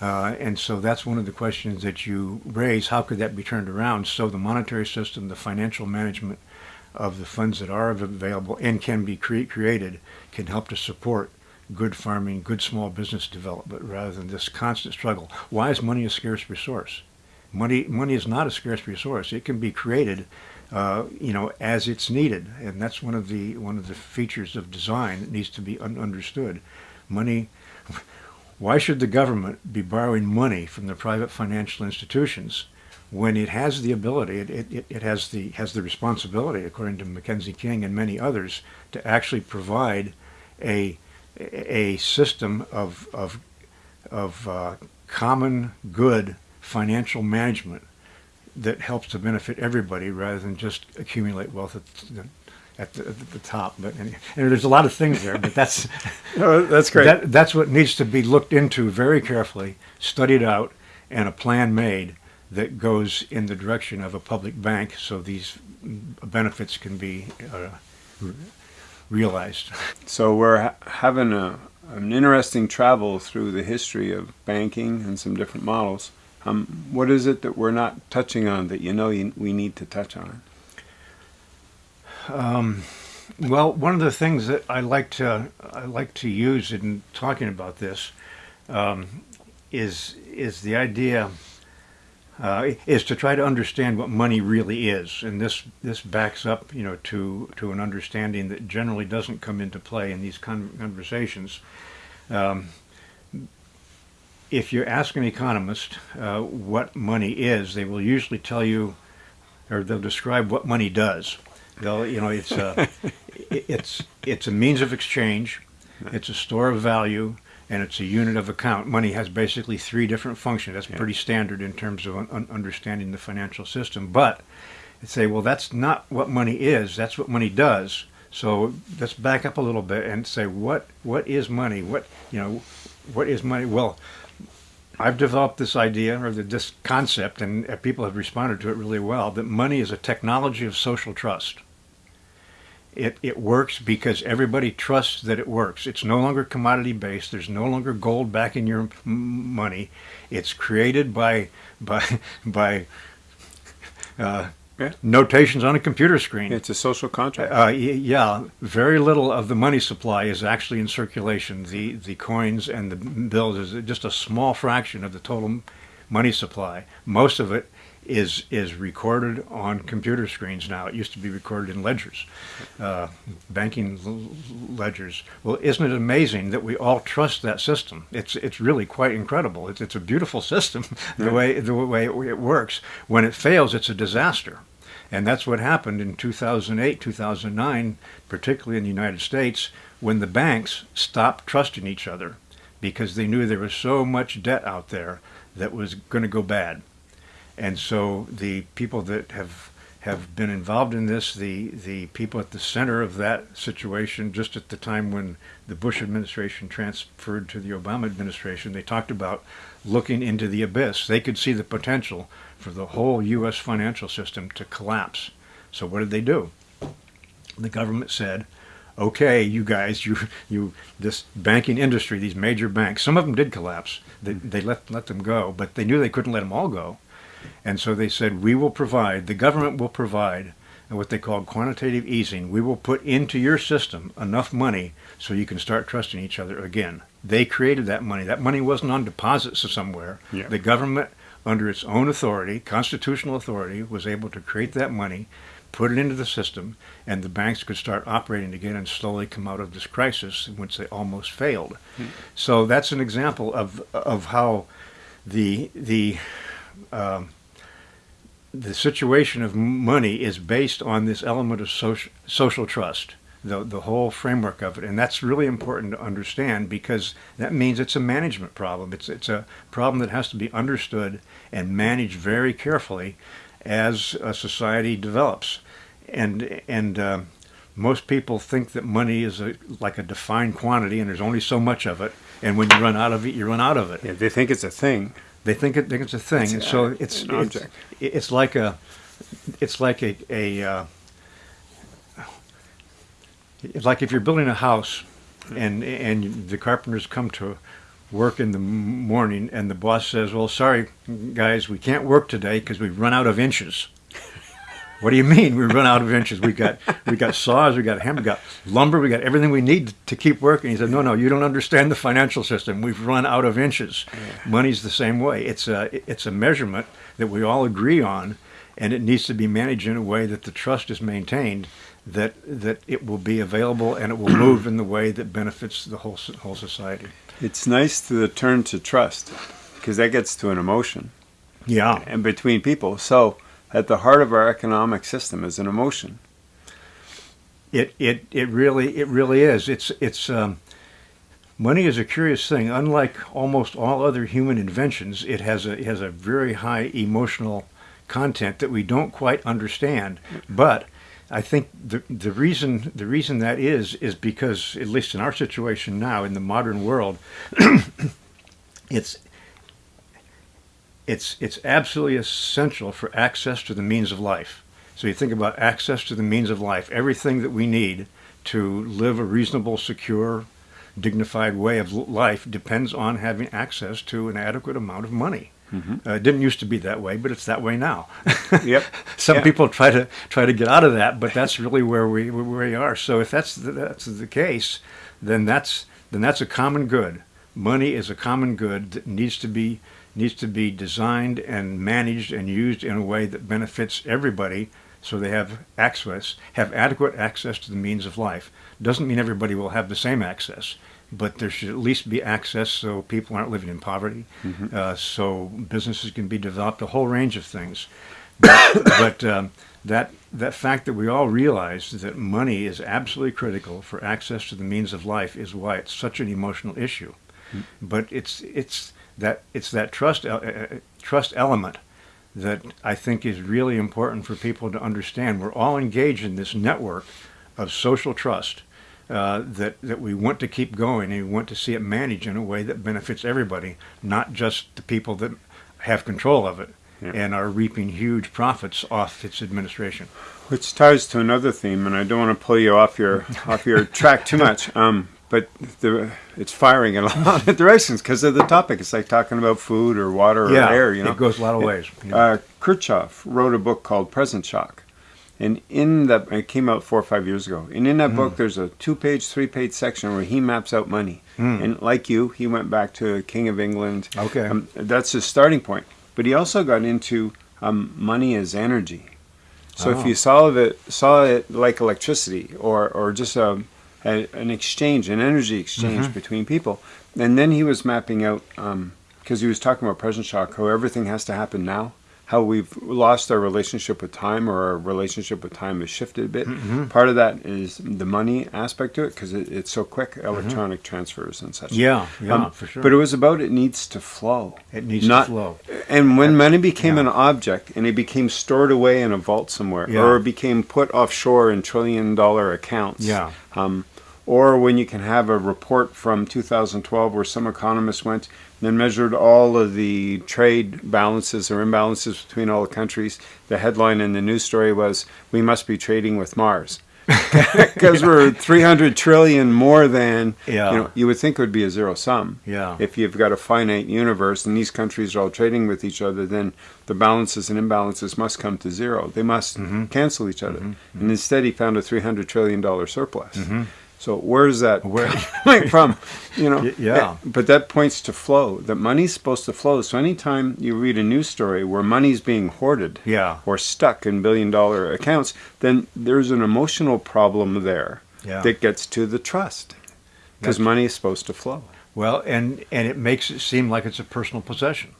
Uh, and so that's one of the questions that you raise. How could that be turned around so the monetary system, the financial management of the funds that are available and can be cre- created can help to support good farming, good small business development rather than this constant struggle. Why is money a scarce resource? Money, money is not a scarce resource. It can be created, uh, you know, as it's needed, and that's one of the one of the features of design that needs to be un- understood. Money. Why should the government be borrowing money from the private financial institutions when it has the ability, it, it, it has the has the responsibility, according to Mackenzie King and many others, to actually provide a a system of of of uh, common good financial management that helps to benefit everybody rather than just accumulate wealth at the, at the, at the top. But and, and there's a lot of things there, but that's Oh, that's great. that, that's what needs to be looked into very carefully, studied out, and a plan made that goes in the direction of a public bank so these benefits can be uh, realized. So we're ha- having a, an interesting travel through the history of banking and some different models. Um, what is it that we're not touching on that you know you, we need to touch on? Um, well, one of the things that I like to I like to use in talking about this um, is is the idea uh, is to try to understand what money really is, and this this backs up you know to to an understanding that generally doesn't come into play in these con- conversations. Um, if you ask an economist uh, what money is, they will usually tell you, or they'll describe what money does. They'll, you know, it's a, it's it's a means of exchange, it's a store of value, and it's a unit of account. Money has basically three different functions. That's Yeah. pretty standard in terms of un- understanding the financial system. But they say, well, that's not what money is. That's what money does. So let's back up a little bit and say, what what is money? What you know, what is money? Well, I've developed this idea or the, this concept, and people have responded to it really well. That money is a technology of social trust. It, it works because everybody trusts that it works. It's no longer commodity based. There's no longer gold backing your m- money. It's created by by by uh, Yeah. notations on a computer screen. It's a social contract. Uh, yeah, very little of the money supply is actually in circulation. The the coins and the bills is just a small fraction of the total money supply. Most of it is is recorded on computer screens now. It used to be recorded in ledgers, uh, banking l- ledgers. Well, isn't it amazing that we all trust that system? It's it's really quite incredible. It's it's a beautiful system the way the way it, it works. When it fails, it's a disaster. And that's what happened in 2008, 2009, particularly in the United States, when the banks stopped trusting each other because they knew there was so much debt out there that was going to go bad. And so the people that have have been involved in this, the the people at the center of that situation, just at the time when the Bush administration transferred to the Obama administration, they talked about looking into the abyss. They could see the potential for the whole U.S. financial system to collapse. So what did they do? The government said, "Okay, you guys, you you this banking industry, these major banks. Some of them did collapse. They they let let them go, but they knew they couldn't let them all go." And so they said, we will provide, the government will provide what they call quantitative easing. We will put into your system enough money so you can start trusting each other again. They created that money. That money wasn't on deposits somewhere. Yeah. The government, under its own authority, constitutional authority, was able to create that money, put it into the system, and the banks could start operating again and slowly come out of this crisis, in which they almost failed. So that's an example of of how the the um, the situation of money is based on this element of social, social trust, the, the whole framework of it. And that's really important to understand because that means it's a management problem. It's, it's a problem that has to be understood and managed very carefully as a society develops. And, and uh, most people think that money is a, like a defined quantity and there's only so much of it. And when you run out of it, you run out of it. yeah, they think it's a thing. They think it think it's a thing, It's and so it's an it's, it's like a it's like a, a uh, like if you're building a house and and the carpenters come to work in the morning and the boss says, "Well, sorry guys, we can't work today because we've run out of inches." What do you mean we run out of inches? We got we got saws, we got hammer, we got lumber, we got everything we need to keep working. He said, "No, no, you don't understand the financial system. We've run out of inches. Money's the same way. It's a it's a measurement that we all agree on, and it needs to be managed in a way that the trust is maintained, that that it will be available and it will move in the way that benefits the whole whole society." It's nice to turn to trust because that gets to an emotion Yeah, and between people. So at the heart of our economic system is an emotion. It it it really it really is. It's it's um, money is a curious thing. Unlike almost all other human inventions, it has a it has a very high emotional content that we don't quite understand. But I think the the reason the reason that is is because at least in our situation now in the modern world, it's it's it's absolutely essential for access to the means of life. So you think about access to the means of life, everything that we need to live a reasonable, secure, dignified way of life depends on having access to an adequate amount of money. Mm-hmm. Uh, it didn't used to be that way, but it's that way now. yep. Some yeah. people try to try to get out of that, but that's really where we where we are. So if that's the, that's the case, then that's then that's a common good. Money is a common good that needs to be needs to be designed and managed and used in a way that benefits everybody so they have access, have adequate access to the means of life. Doesn't mean everybody will have the same access, but there should at least be access so people aren't living in poverty, mm-hmm. uh, so businesses can be developed, a whole range of things. But, but um, that that fact that we all realize that money is absolutely critical for access to the means of life is why it's such an emotional issue. Mm-hmm. But it's it's that it's that trust uh, uh, trust element that I think is really important for people to understand. We're all engaged in this network of social trust uh, that that we want to keep going and we want to see it managed in a way that benefits everybody, not just the people that have control of it yeah. and are reaping huge profits off its administration. Which ties to another theme, and I don't want to pull you off your off your track too much. Um, but the, it's firing in a lot of directions because of the topic. It's like talking about food or water or yeah, air. You know, it goes a lot of ways. Uh, Rushkoff wrote a book called Present Shock, and in that it came out four or five years ago. And in that mm. book, there's a two-page, three-page section where he maps out money. Mm. And like you, he went back to King of England. Okay, um, that's his starting point. But he also got into um, money as energy. So oh. if you saw it saw it like electricity or or just a a, an exchange, an energy exchange mm-hmm. between people. And then he was mapping out, because um, he was talking about present shock, how everything has to happen now, how we've lost our relationship with time or our relationship with time has shifted a bit. Mm-hmm. Part of that is the money aspect to it because it, it's so quick, mm-hmm. electronic mm-hmm. transfers and such. Yeah, yeah, um, for sure. But it was about it needs to flow. It needs Not, to flow. And when That's, money became yeah. an object and it became stored away in a vault somewhere yeah. or it became put offshore in trillion dollar accounts. Yeah. Um, or when you can have a report from 2012 where some economists went and measured all of the trade balances or imbalances between all the countries. The headline in the news story was, We must be trading with Mars. Because yeah. we're 300 trillion more than, yeah. you know, you would think it would be a zero sum. Yeah. If you've got a finite universe and these countries are all trading with each other, then the balances and imbalances must come to zero. They must mm-hmm. cancel each other. Mm-hmm. And instead, he found a $300 trillion surplus. Mm-hmm. So where's that Where? coming from? You know, yeah. But that points to flow. That money's supposed to flow. So anytime you read a news story where money's being hoarded, yeah. or stuck in billion-dollar accounts, then there's an emotional problem there yeah. that gets to the trust because money is supposed to flow. Well, and and it makes it seem like it's a personal possession.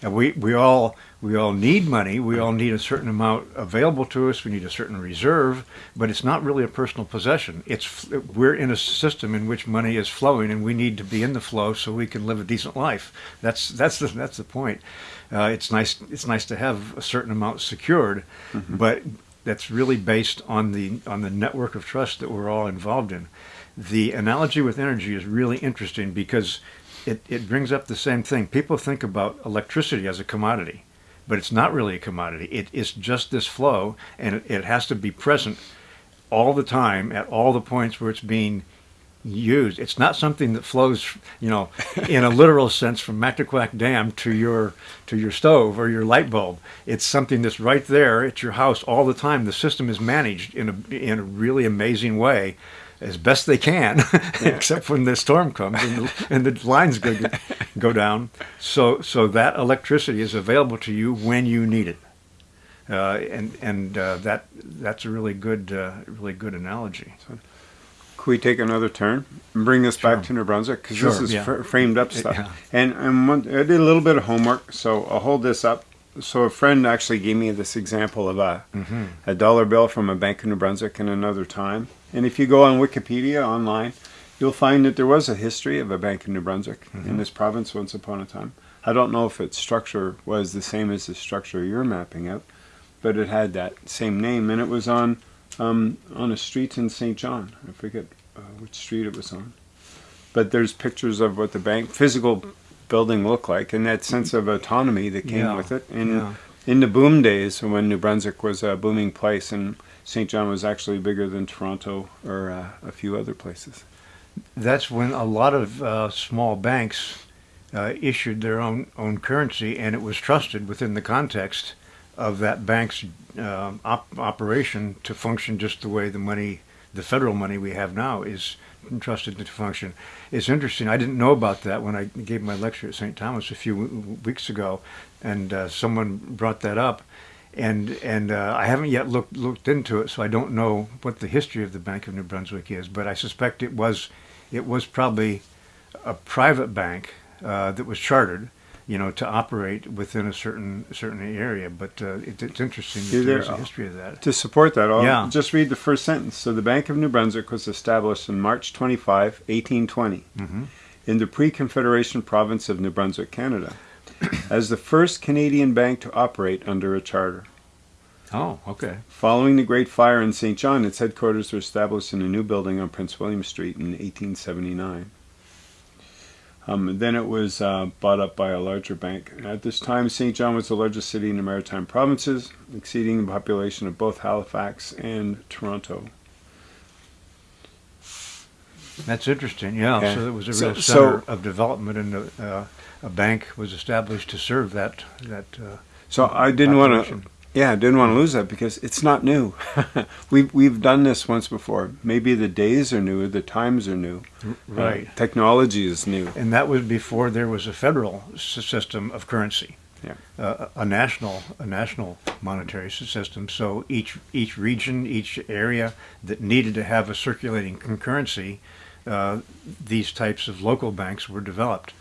And we, we all we all need money. We all need a certain amount available to us. We need a certain reserve, but it's not really a personal possession. It's we're in a system in which money is flowing, and we need to be in the flow so we can live a decent life. That's that's the that's the point. Uh, it's nice it's nice to have a certain amount secured, mm-hmm. but that's really based on the on the network of trust that we're all involved in. The analogy with energy is really interesting because it, it brings up the same thing. People think about electricity as a commodity, but it's not really a commodity. It is just this flow, and it, it has to be present all the time at all the points where it's being used. It's not something that flows, you know, in a literal sense from Mactaquac Dam to your to your stove or your light bulb. It's something that's right there at your house all the time. The system is managed in a in a really amazing way as best they can, except when the storm comes and the, and the lines go, go down. So, so that electricity is available to you when you need it. Uh, and and uh, that that's a really good uh, really good analogy. So, could we take another turn and bring this sure. back to New Brunswick because sure, this is yeah. fr- framed up stuff. Yeah. And, and one, I did a little bit of homework, so I'll hold this up. So a friend actually gave me this example of a mm-hmm. a dollar bill from a Bank of New Brunswick in another time, and if you go on Wikipedia online, you'll find that there was a history of a bank in New Brunswick mm-hmm. in this province once upon a time. I don't know if its structure was the same as the structure you're mapping out, but it had that same name, and it was on um, on a street in Saint John. I forget uh, which street it was on, but there's pictures of what the bank physical building looked like, and that sense of autonomy that came yeah. with it. And yeah. in the boom days, when New Brunswick was a booming place and Saint John was actually bigger than Toronto or uh, a few other places. That's when a lot of uh, small banks uh, issued their own own currency, and it was trusted within the context of that bank's uh, op- operation to function just the way the money, the federal money we have now, is entrusted to function. It's interesting. I didn't know about that when I gave my lecture at St. Thomas a few weeks ago, and uh, someone brought that up, and and uh, I haven't yet looked looked into it, so I don't know what the history of the Bank of New Brunswick is. But I suspect it was it was probably a private bank uh, that was chartered, you know, to operate within a certain certain area. But uh, it, it's interesting that there's a history of that. To support that, I'll Yeah. just read the first sentence. So the Bank of New Brunswick was established on March 25, 1820, Mhm. in the pre-Confederation province of New Brunswick, Canada, as the first Canadian bank to operate under a charter. Oh, okay. Following the Great Fire in Saint John, its headquarters were established in a new building on Prince William Street in 1879. Um, then it was uh, bought up by a larger bank. At this time, St. John was the largest city in the Maritime provinces, exceeding the population of both Halifax and Toronto. That's interesting. Yeah. Yeah. So it was a real so- center of development, and a, uh, a bank was established to serve that that. Uh, So I didn't want to, yeah, I didn't want to lose that because it's not new. we've we've done this once before. Maybe the days are new, the times are new, Right. Uh, technology is new. And that was before there was a federal system of currency. Yeah. Uh, a national a national monetary system. So each each region, each area that needed to have a circulating concurrency, uh, these types of local banks were developed.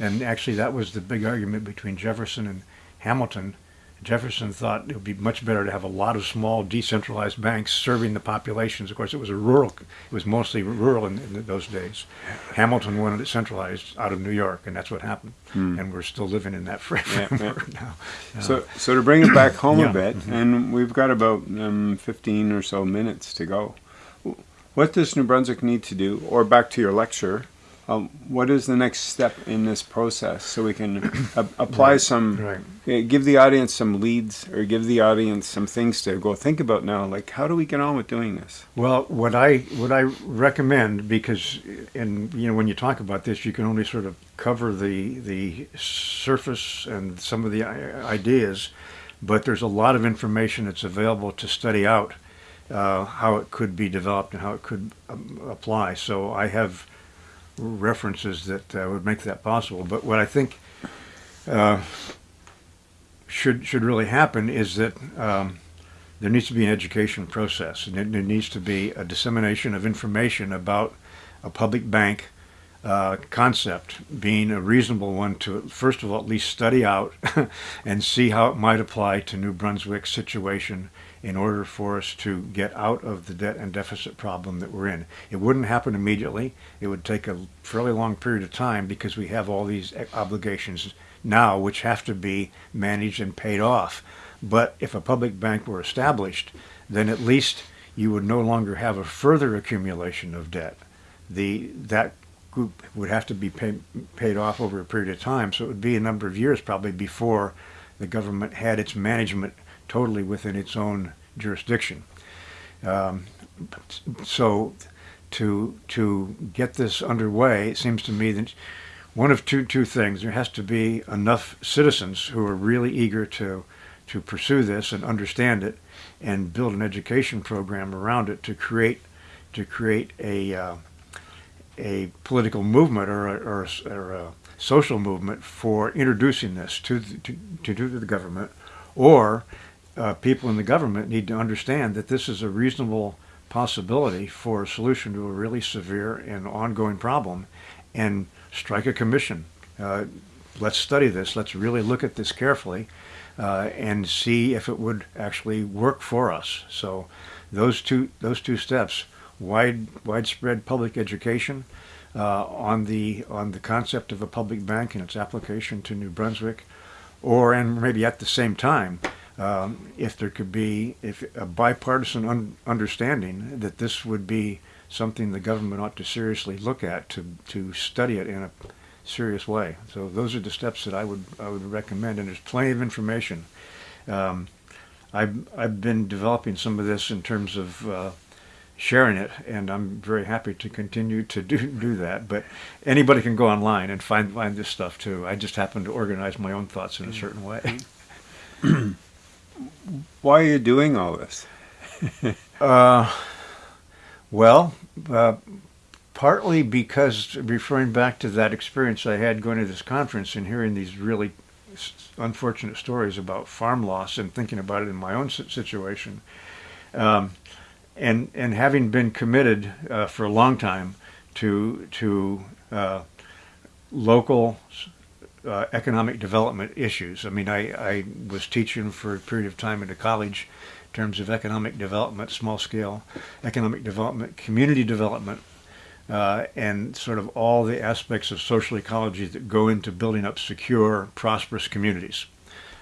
And actually, that was the big argument between Jefferson and Hamilton. Jefferson thought it would be much better to have a lot of small decentralized banks serving the populations. Of course, it was a rural, it was mostly rural in, in those days. Hamilton wanted it centralized out of New York, and that's what happened. And we're still living in that Yeah, yeah. framework now. So, so to bring it back home Yeah. a bit, and we've got about um, 15 or so minutes to go. What does New Brunswick need to do, or back to your lecture, um, what is the next step in this process so we can apply some, Right. eh, give the audience some leads, or give the audience some things to go think about now? Like, how do we get on with doing this? Well, what I what I recommend because in you know when you talk about this, you can only sort of cover the the surface and some of the ideas, but there's a lot of information that's available to study out uh, how it could be developed and how it could um, apply. So I have references that uh, would make that possible. But what I think uh, should should really happen is that. Um, there needs to be an education process, and there, there needs to be a dissemination of information about a public bank uh, concept being a reasonable one to, first of all, at least study out and see how it might apply to New Brunswick's situation in order for us to get out of the debt and deficit problem that we're in. It wouldn't happen immediately. It would take a fairly long period of time because we have all these obligations now which have to be managed and paid off. But if a public bank were established, then at least you would no longer have a further accumulation of debt. The that group would have to be pay, paid off over a period of time, so it would be a number of years probably before the government had its management totally within its own jurisdiction. Um, so to to get this underway, it seems to me that one of two two things: there has to be enough citizens who are really eager to to pursue this and understand it, and build an education program around it to create to create a uh, a political movement or a, or, a, or a social movement for introducing this to the, to, to, to the government, or uh, people in the government need to understand that this is a reasonable possibility for a solution to a really severe and ongoing problem, and strike a commission. Uh, let's study this. Let's really look at this carefully, uh, and see if it would actually work for us. So, those two those two steps: wide widespread public education uh, on the on the concept of a public bank and its application to New Brunswick, or and maybe at the same time, um, if there could be if a bipartisan un- understanding that this would be something the government ought to seriously look at to to study it in a serious way. So those are the steps that I would I would recommend, and there's plenty of information. Um, I've I've been developing some of this in terms of uh, sharing it, and I'm very happy to continue to do do that. But anybody can go online and find find this stuff too. I just happen to organize my own thoughts in a certain way. Why are you doing all this? uh, well, uh, partly because referring back to that experience I had going to this conference and hearing these really unfortunate stories about farm loss and thinking about it in my own situation. Um, and and having been committed uh, for a long time to to uh, local uh, economic development issues. I mean, I, I was teaching for a period of time at a college in terms of economic development, small scale economic development, community development, uh, and sort of all the aspects of social ecology that go into building up secure, prosperous communities.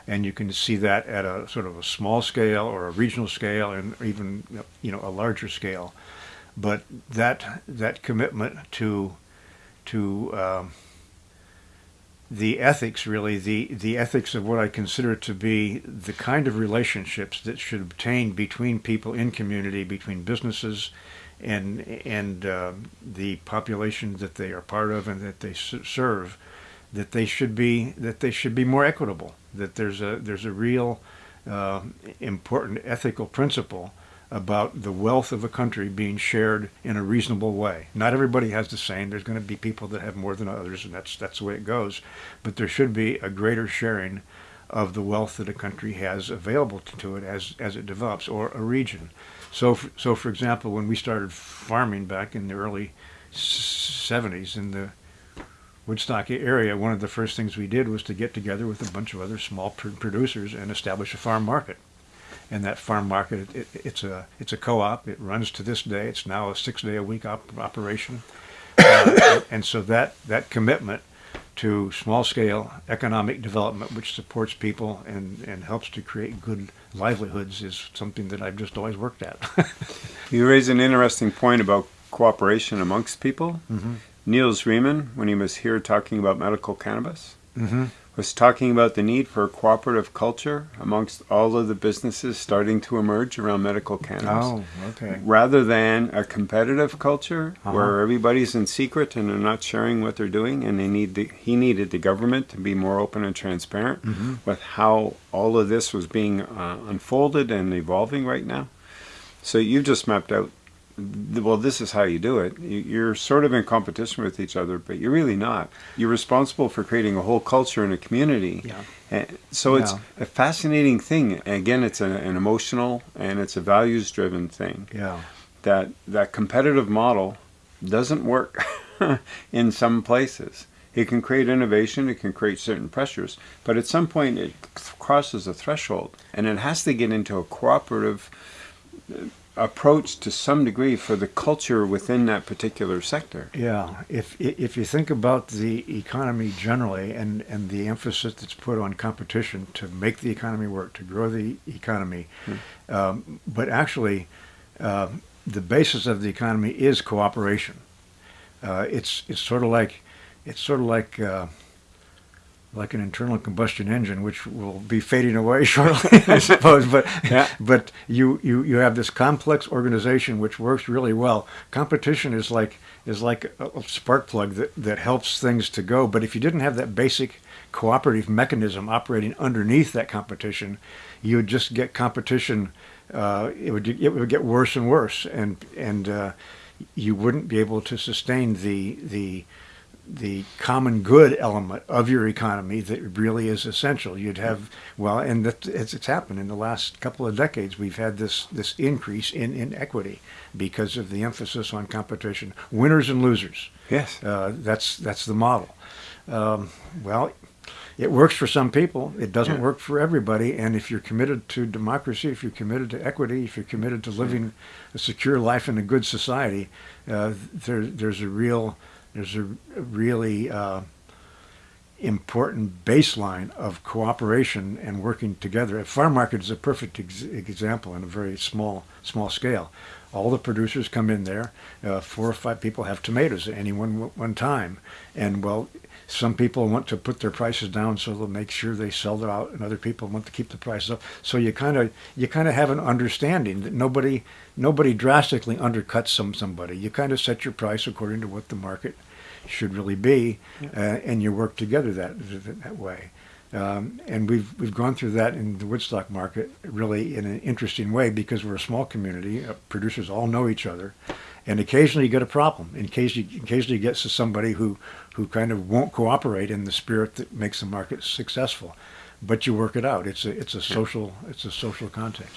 And you can see that at a sort of a small scale or a regional scale and even you know a larger scale. But that that commitment to to um, the ethics really the the ethics of what I consider to be the kind of relationships that should obtain between people in community between businesses and and uh, the population that they are part of and that they serve, that they should be that they should be more equitable. That there's a there's a real uh, important ethical principle about the wealth of a country being shared in a reasonable way. Not everybody has the same. There's going to be people that have more than others, and that's that's the way it goes. But there should be a greater sharing of the wealth that a country has available to it as as it develops, or a region. So, for, so for example, when we started farming back in the early 70s in the Woodstock area, one of the first things we did was to get together with a bunch of other small pr- producers and establish a farm market. And that farm market, it, it's a it's a co-op. It runs to this day. It's now a six-day-a-week op- operation. Uh, and, and so that that commitment to small scale economic development, which supports people and, and helps to create good livelihoods, is something that I've just always worked at. you raise an interesting point about cooperation amongst people. Mm-hmm. Niels Riemann, when he was here talking about medical cannabis, mm-hmm was talking about the need for a cooperative culture amongst all of the businesses starting to emerge around medical cannabis. Oh, okay. Rather than a competitive culture uh-huh. where everybody's in secret and they're not sharing what they're doing, and they need the, he needed the government to be more open and transparent mm-hmm. with how all of this was being uh, unfolded and evolving right now. So you've just mapped out well, this is how you do it. You're sort of in competition with each other, but you're really not. You're responsible for creating a whole culture and a community. Yeah. And so it's a fascinating thing. And Again, it's a, an emotional and it's a values driven thing. Yeah. That that competitive model doesn't work in some places. It can create innovation, it can create certain pressures, but at some point it crosses a threshold and it has to get into a cooperative uh, approach to some degree for the culture within that particular sector. Yeah, if if you think about the economy generally and and the emphasis that's put on competition to make the economy work, to grow the economy, hmm. um, but actually, uh, the basis of the economy is cooperation. Uh, it's it's sort of like it's sort of like uh, like an internal combustion engine, which will be fading away shortly, I suppose. But yeah. but you, you you have this complex organization which works really well. Competition is like is like a spark plug that, that helps things to go. But if you didn't have that basic cooperative mechanism operating underneath that competition, you would just get competition. Uh, it would it would get worse and worse, and and uh, you wouldn't be able to sustain the the the common good element of your economy that really is essential. You'd have well, and that, it's, it's happened in the last couple of decades. We've had this this increase in inequity because of the emphasis on competition, winners and losers. Yes, uh, that's that's the model. Um, well, it works for some people. It doesn't yeah. work for everybody. And if you're committed to democracy, if you're committed to equity, if you're committed to living a secure life in a good society, uh, there, there's a real there's a really uh, important baseline of cooperation and working together. A farm market is a perfect ex- example on a very small small scale. All the producers come in there. Uh, four or five people have tomatoes at any one one time, and well, some people want to put their prices down so they'll make sure they sell it out, and other people want to keep the prices up. So you kind of you kind of have an understanding that nobody nobody drastically undercuts some somebody. You kind of set your price according to what the market should really be, yeah. uh, and you work together that that way. Um, and we've we've gone through that in the Woodstock market really in an interesting way because we're a small community. Uh, producers all know each other, and occasionally you get a problem. In case you occasionally you get to somebody who who kind of won't cooperate in the spirit that makes the market successful, but you work it out. It's a it's a social it's a social context.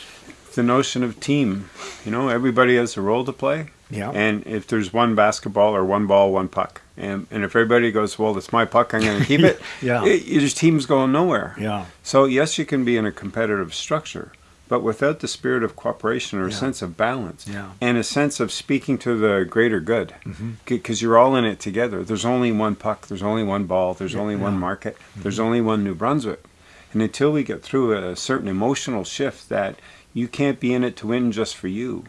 The notion of team, you know, everybody has a role to play. Yeah. And if there's one basketball or one ball, one puck, and, and if everybody goes, well, it's my puck, I'm going to keep it. yeah. It, your team's going nowhere. Yeah. So yes, you can be in a competitive structure, but without the spirit of cooperation or a sense of balance yeah. and a sense of speaking to the greater good because mm-hmm. you're all in it together there's only one puck there's only one ball there's yeah, only yeah. one market mm-hmm. there's only one new brunswick and until we get through a certain emotional shift that you can't be in it to win just for you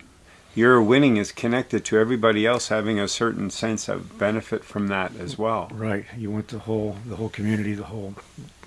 your winning is connected to everybody else having a certain sense of benefit from that as well right you want the whole the whole community the whole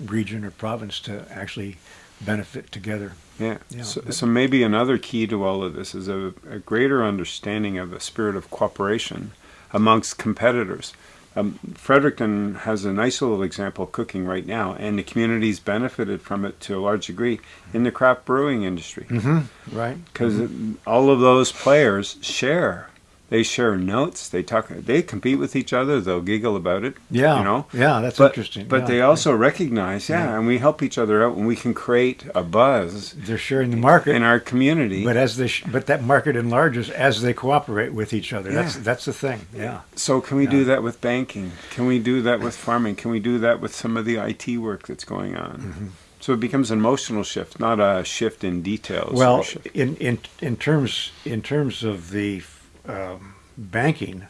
region or province to actually benefit together. Yeah. yeah. So, so, maybe another key to all of this is a, a, greater understanding of the spirit of cooperation amongst competitors. Um, Fredericton has a nice little example of cooking right now, and the community's benefited from it to a large degree in the craft brewing industry. Mm-hmm. Right. Because mm-hmm. all of those players share they share notes. They talk. They compete with each other. They'll giggle about it. Yeah, you know. Yeah, that's but, interesting. But yeah. they also recognize, yeah, yeah, and we help each other out, and we can create a buzz. They're sharing the market in our community. But as they, sh- but that market enlarges as they cooperate with each other. Yeah. That's that's the thing. Yeah. So can we do that with banking? Can we do that with farming? Can we do that with some of the IT work that's going on? Mm-hmm. So it becomes an emotional shift, not a shift in details. Well, in in in terms in terms of the um, banking,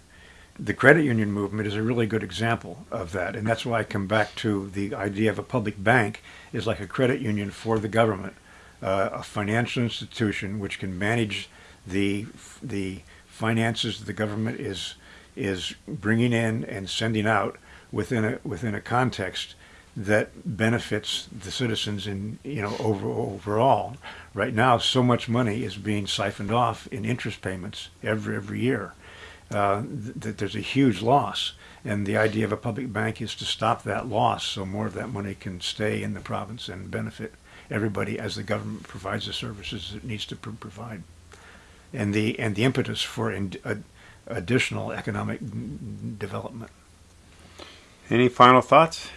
the credit union movement is a really good example of that. And that's why I come back to the idea of a public bank is like a credit union for the government, uh, a financial institution which can manage the the finances the government is is bringing in and sending out within a within a context that benefits the citizens in you know over overall. Right now, so much money is being siphoned off in interest payments every every year uh, that there's a huge loss. And the idea of a public bank is to stop that loss so more of that money can stay in the province and benefit everybody as the government provides the services it needs to pr- provide. And the, and the impetus for in, uh, additional economic development. Any final thoughts?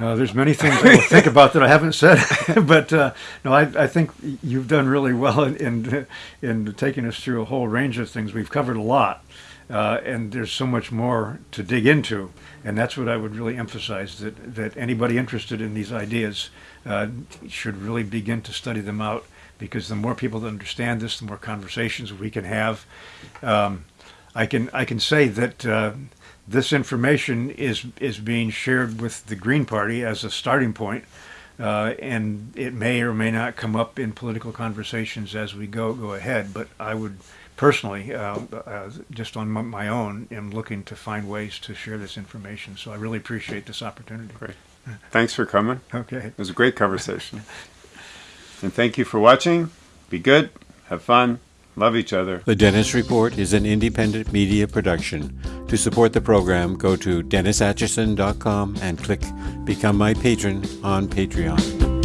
Uh, there's many things I think about that I haven't said, but uh, no, I, I, think you've done really well in, in, in taking us through a whole range of things. We've covered a lot, uh, and there's so much more to dig into, and that's what I would really emphasize that that anybody interested in these ideas uh, should really begin to study them out because the more people that understand this, the more conversations we can have. Um, I can I can say that uh, this information is is being shared with the Green Party as a starting point, uh, and it may or may not come up in political conversations as we go go ahead. But I would personally, uh, uh, just on my own, am looking to find ways to share this information. So I really appreciate this opportunity. Great. Thanks for coming. Okay. It was a great conversation. and thank you for watching. Be good. Have fun. Love each other. The Dennis Report is an independent media production. To support the program, go to DennisAtchison.com and click Become My Patron on Patreon.